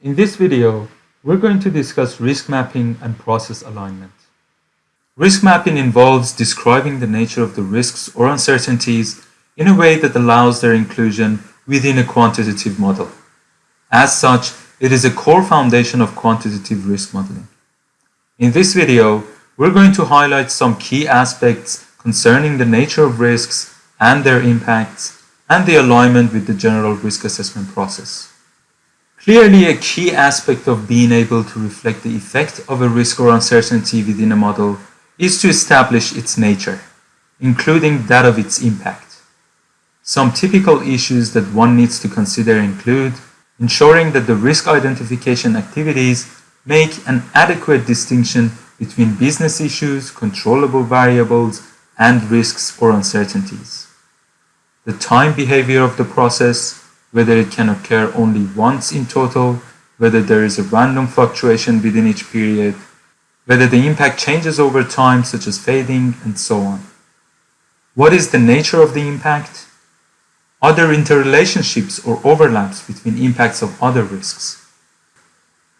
In this video, we're going to discuss risk mapping and process alignment. Risk mapping involves describing the nature of the risks or uncertainties in a way that allows their inclusion within a quantitative model. As such, it is a core foundation of quantitative risk modeling. In this video, we're going to highlight some key aspects concerning the nature of risks and their impacts and the alignment with the general risk assessment process. Clearly, a key aspect of being able to reflect the effect of a risk or uncertainty within a model is to establish its nature, including that of its impact. Some typical issues that one needs to consider include ensuring that the risk identification activities make an adequate distinction between business issues, controllable variables, and risks or uncertainties. The time behavior of the process, whether it can occur only once in total, whether there is a random fluctuation within each period, whether the impact changes over time such as fading, and so on. What is the nature of the impact? Are there interrelationships or overlaps between impacts of other risks.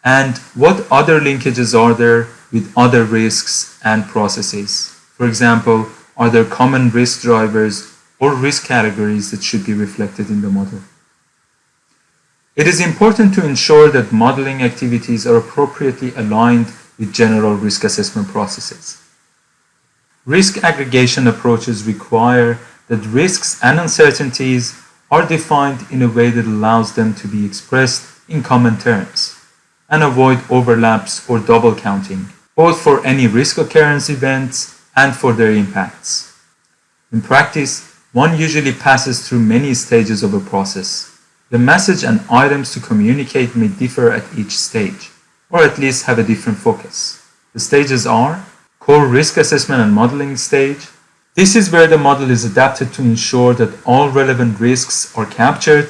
And what other linkages are there with other risks and processes? For example, are there common risk drivers or risk categories that should be reflected in the model? It is important to ensure that modeling activities are appropriately aligned with general risk assessment processes. Risk aggregation approaches require that risks and uncertainties are defined in a way that allows them to be expressed in common terms and avoid overlaps or double counting, both for any risk occurrence events and for their impacts. In practice, one usually passes through many stages of a process. The message and items to communicate may differ at each stage, or at least have a different focus. The stages are core risk assessment and modeling stage. This is where the model is adapted to ensure that all relevant risks are captured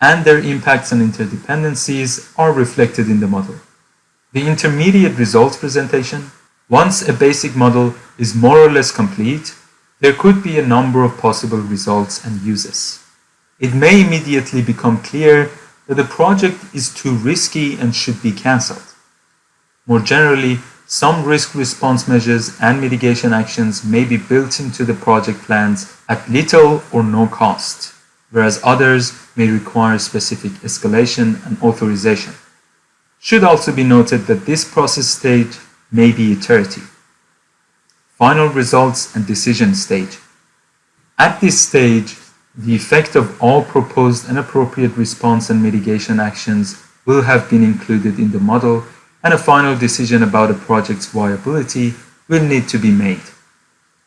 and their impacts and interdependencies are reflected in the model. The intermediate results presentation once a basic model is more or less complete, there could be a number of possible results and uses. It may immediately become clear that the project is too risky and should be cancelled. More generally, some risk response measures and mitigation actions may be built into the project plans at little or no cost, whereas others may require specific escalation and authorization. Should also be noted that this process stage may be iterative. Final results and decision stage. At this stage, the effect of all proposed and appropriate response and mitigation actions will have been included in the model and a final decision about a project's viability will need to be made,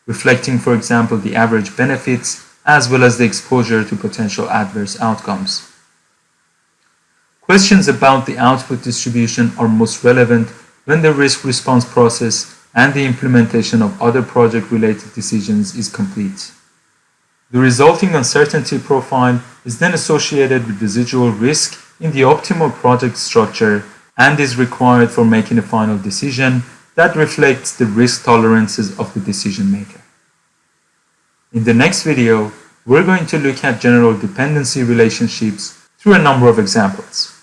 reflecting, for example, the average benefits as well as the exposure to potential adverse outcomes. Questions about the output distribution are most relevant when the risk response process and the implementation of other project-related decisions is complete. The resulting uncertainty profile is then associated with residual risk in the optimal project structure and is required for making a final decision that reflects the risk tolerances of the decision maker. In the next video, we're going to look at general dependency relationships through a number of examples.